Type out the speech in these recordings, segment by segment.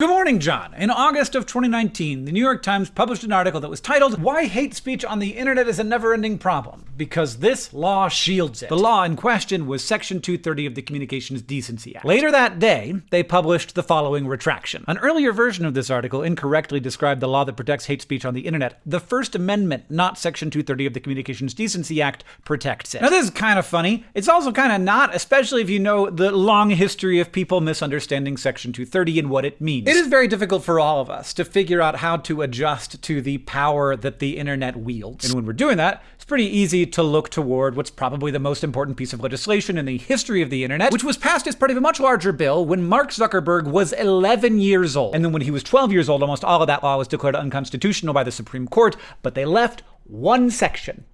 Good morning, John. In August of 2019, the New York Times published an article that was titled, Why Hate Speech on the Internet is a Never Ending Problem. Because this law shields it. The law in question was Section 230 of the Communications Decency Act. Later that day, they published the following retraction. An earlier version of this article incorrectly described the law that protects hate speech on the Internet. The First Amendment, not Section 230 of the Communications Decency Act, protects it. Now, this is kind of funny. It's also kind of not, especially if you know the long history of people misunderstanding Section 230 and what it means. It is very difficult for all of us to figure out how to adjust to the power that the internet wields. And when we're doing that, it's pretty easy to look toward what's probably the most important piece of legislation in the history of the internet, which was passed as part of a much larger bill when Mark Zuckerberg was 11 years old. And then when he was 12 years old, almost all of that law was declared unconstitutional by the Supreme Court, but they left one section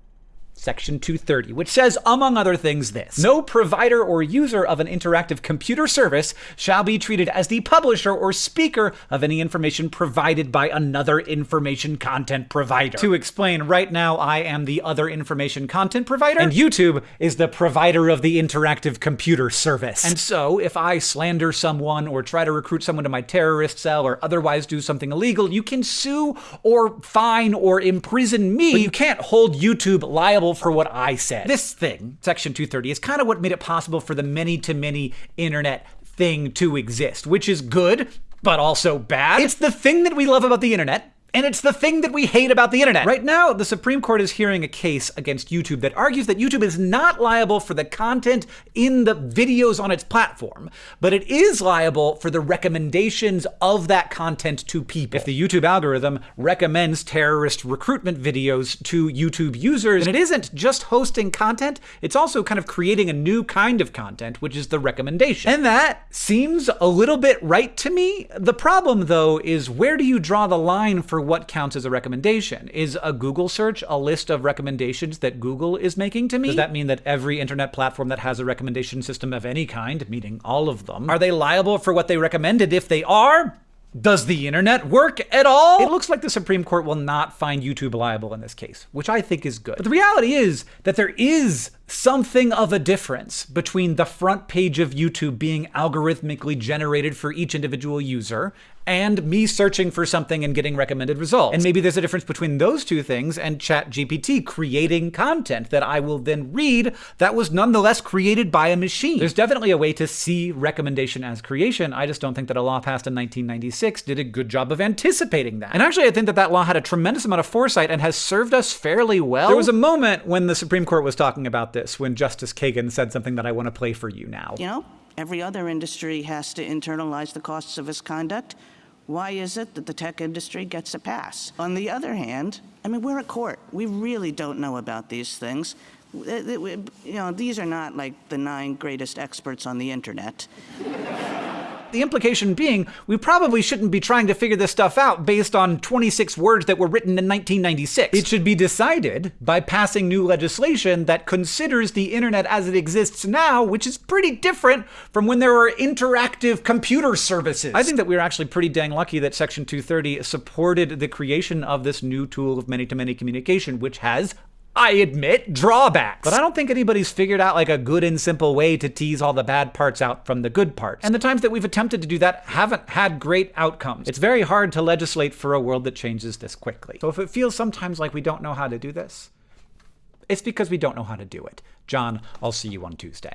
Section 230, which says, among other things, this No provider or user of an interactive computer service shall be treated as the publisher or speaker of any information provided by another information content provider. To explain, right now I am the other information content provider, and YouTube is the provider of the interactive computer service. And so, if I slander someone or try to recruit someone to my terrorist cell or otherwise do something illegal, you can sue or fine or imprison me, but you can't hold YouTube liable for what I said. This thing, Section 230, is kind of what made it possible for the many to many internet thing to exist, which is good, but also bad. It's the thing that we love about the internet and it's the thing that we hate about the internet. Right now, the Supreme Court is hearing a case against YouTube that argues that YouTube is not liable for the content in the videos on its platform, but it is liable for the recommendations of that content to people. If the YouTube algorithm recommends terrorist recruitment videos to YouTube users, and it isn't just hosting content, it's also kind of creating a new kind of content, which is the recommendation. And that seems a little bit right to me. The problem, though, is where do you draw the line for what counts as a recommendation. Is a Google search a list of recommendations that Google is making to me? Does that mean that every internet platform that has a recommendation system of any kind, meaning all of them, are they liable for what they recommended if they are? Does the internet work at all? It looks like the Supreme Court will not find YouTube liable in this case, which I think is good. But the reality is that there is something of a difference between the front page of YouTube being algorithmically generated for each individual user and me searching for something and getting recommended results. And maybe there's a difference between those two things and ChatGPT creating content that I will then read that was nonetheless created by a machine. There's definitely a way to see recommendation as creation. I just don't think that a law passed in 1996 did a good job of anticipating that. And actually, I think that that law had a tremendous amount of foresight and has served us fairly well. There was a moment when the Supreme Court was talking about this when Justice Kagan said something that I want to play for you now. You know, every other industry has to internalize the costs of its conduct. Why is it that the tech industry gets a pass? On the other hand, I mean, we're a court. We really don't know about these things. You know, these are not like the nine greatest experts on the internet. The implication being, we probably shouldn't be trying to figure this stuff out based on 26 words that were written in 1996. It should be decided by passing new legislation that considers the internet as it exists now, which is pretty different from when there were interactive computer services. I think that we are actually pretty dang lucky that Section 230 supported the creation of this new tool of many-to-many -many communication, which has I admit, drawbacks. But I don't think anybody's figured out like a good and simple way to tease all the bad parts out from the good parts. And the times that we've attempted to do that haven't had great outcomes. It's very hard to legislate for a world that changes this quickly. So if it feels sometimes like we don't know how to do this, it's because we don't know how to do it. John, I'll see you on Tuesday.